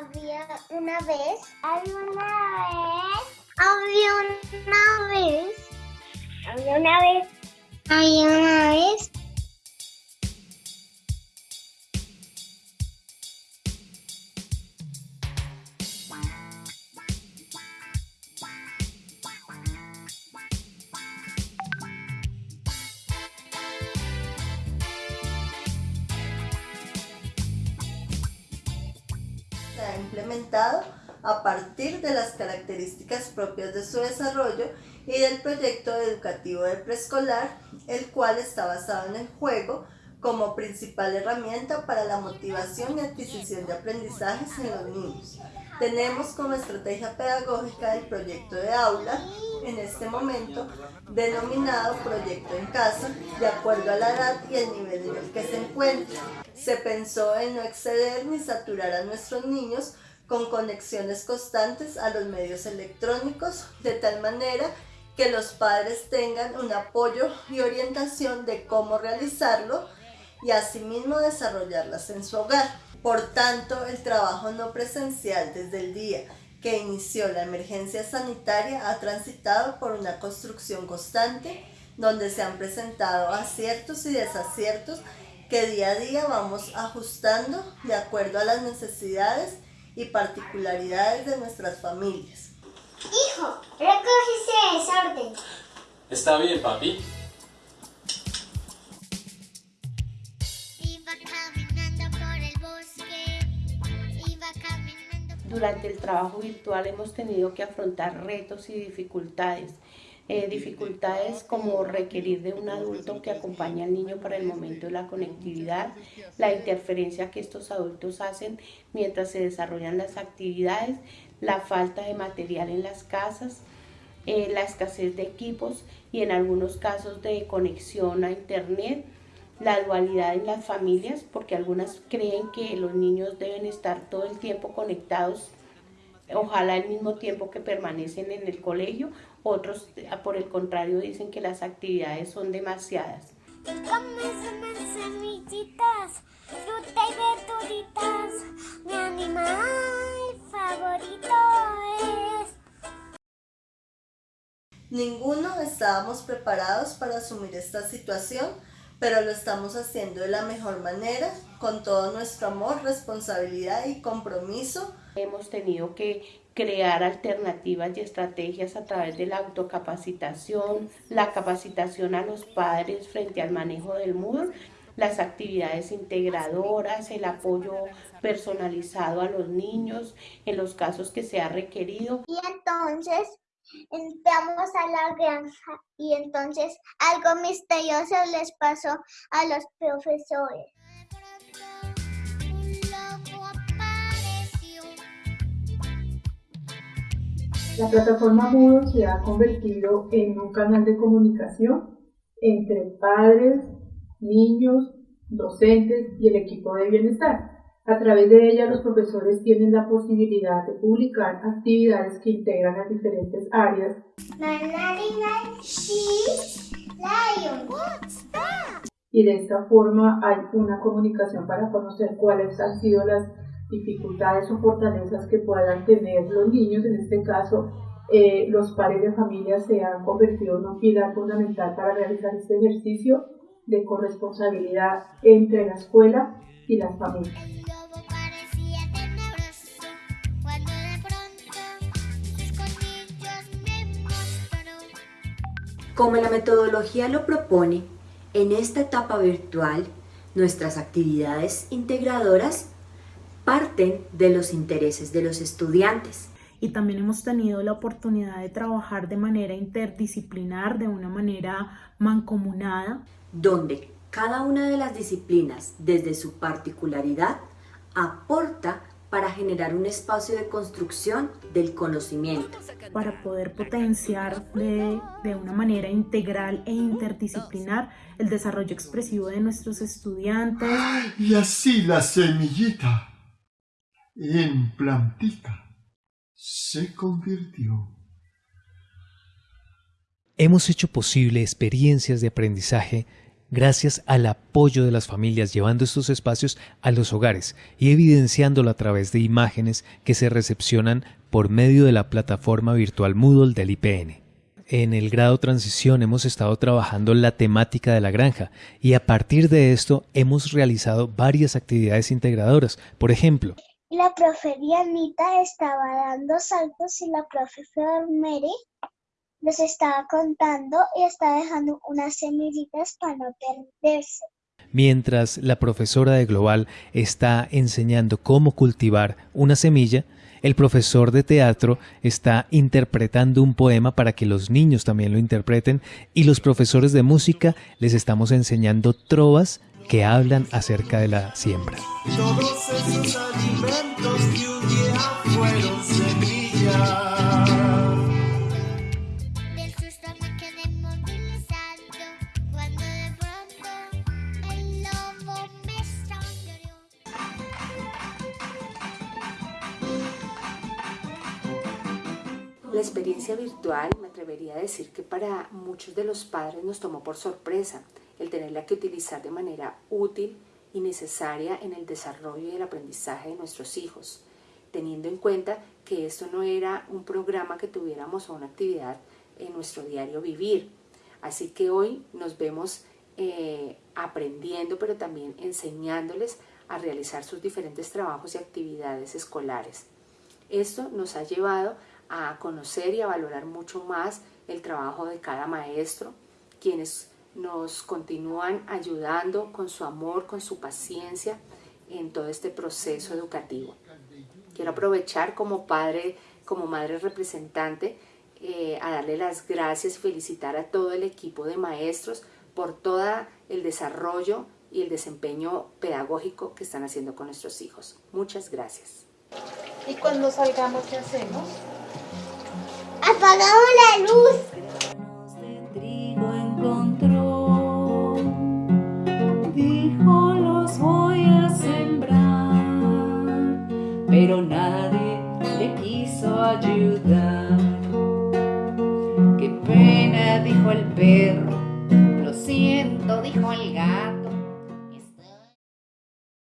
Había una vez. Había una vez. Había una vez. Había una vez. Había una vez. Implementado a partir de las características propias de su desarrollo y del proyecto educativo de preescolar, el cual está basado en el juego como principal herramienta para la motivación y adquisición de aprendizajes en los niños. Tenemos como estrategia pedagógica el proyecto de aula, en este momento denominado Proyecto en Casa, de acuerdo a la edad y el nivel en el que se encuentra. Se pensó en no exceder ni saturar a nuestros niños con conexiones constantes a los medios electrónicos, de tal manera que los padres tengan un apoyo y orientación de cómo realizarlo y asimismo desarrollarlas en su hogar. Por tanto, el trabajo no presencial desde el día que inició la emergencia sanitaria ha transitado por una construcción constante donde se han presentado aciertos y desaciertos que día a día vamos ajustando de acuerdo a las necesidades y particularidades de nuestras familias. Hijo, recoge ese desorden. Está bien, papi. Durante el trabajo virtual hemos tenido que afrontar retos y dificultades. Eh, dificultades como requerir de un adulto que acompañe al niño para el momento de la conectividad, la interferencia que estos adultos hacen mientras se desarrollan las actividades, la falta de material en las casas, eh, la escasez de equipos y en algunos casos de conexión a internet, la dualidad en las familias, porque algunas creen que los niños deben estar todo el tiempo conectados, ojalá al mismo tiempo que permanecen en el colegio, otros por el contrario dicen que las actividades son demasiadas. Come semillitas, fruta y verduritas. Mi animal favorito es. Ninguno estábamos preparados para asumir esta situación, pero lo estamos haciendo de la mejor manera, con todo nuestro amor, responsabilidad y compromiso. Hemos tenido que crear alternativas y estrategias a través de la autocapacitación, la capacitación a los padres frente al manejo del MUR, las actividades integradoras, el apoyo personalizado a los niños en los casos que se ha requerido. Y entonces entramos a la granja y entonces algo misterioso les pasó a los profesores. La plataforma Moodle se ha convertido en un canal de comunicación entre padres, niños, docentes y el equipo de bienestar. A través de ella los profesores tienen la posibilidad de publicar actividades que integran las diferentes áreas y de esta forma hay una comunicación para conocer cuáles han sido las dificultades o fortalezas que puedan tener los niños, en este caso eh, los padres de familia se han convertido en un pilar fundamental para realizar este ejercicio de corresponsabilidad entre la escuela y las familias. Como la metodología lo propone, en esta etapa virtual, nuestras actividades integradoras parten de los intereses de los estudiantes. Y también hemos tenido la oportunidad de trabajar de manera interdisciplinar, de una manera mancomunada. Donde cada una de las disciplinas, desde su particularidad, aporta para generar un espacio de construcción del conocimiento. Para poder potenciar de, de, una manera integral e interdisciplinar el desarrollo expresivo de nuestros estudiantes. Y así la semillita en plantica se convirtió. Hemos hecho posible experiencias de aprendizaje gracias al apoyo de las familias llevando estos espacios a los hogares y evidenciándolo a través de imágenes que se recepcionan por medio de la plataforma virtual Moodle del IPN. En el grado transición hemos estado trabajando la temática de la granja y a partir de esto hemos realizado varias actividades integradoras. Por ejemplo, la profe Dianita estaba dando saltos y la profesora Mary les estaba contando y estaba dejando unas semillitas para no perderse. Mientras la profesora de Global está enseñando cómo cultivar una semilla, el profesor de teatro está interpretando un poema para que los niños también lo interpreten y los profesores de música les estamos enseñando trovas que hablan acerca de la siembra. La experiencia virtual me atrevería a decir que para muchos de los padres nos tomó por sorpresa el tenerla que utilizar de manera útil y necesaria en el desarrollo y el aprendizaje de nuestros hijos, teniendo en cuenta que esto no era un programa que tuviéramos o una actividad en nuestro diario vivir. Así que hoy nos vemos eh, aprendiendo, pero también enseñándoles a realizar sus diferentes trabajos y actividades escolares. Esto nos ha llevado a conocer y a valorar mucho más el trabajo de cada maestro, quienes nos continúan ayudando con su amor, con su paciencia en todo este proceso educativo. Quiero aprovechar como padre, como madre representante, eh, a darle las gracias y felicitar a todo el equipo de maestros por todo el desarrollo y el desempeño pedagógico que están haciendo con nuestros hijos. Muchas gracias. ¿Y cuando salgamos qué hacemos? Apagamos la luz. dijo los voy a sembrar, pero nadie le quiso ayudar. Qué pena, dijo el perro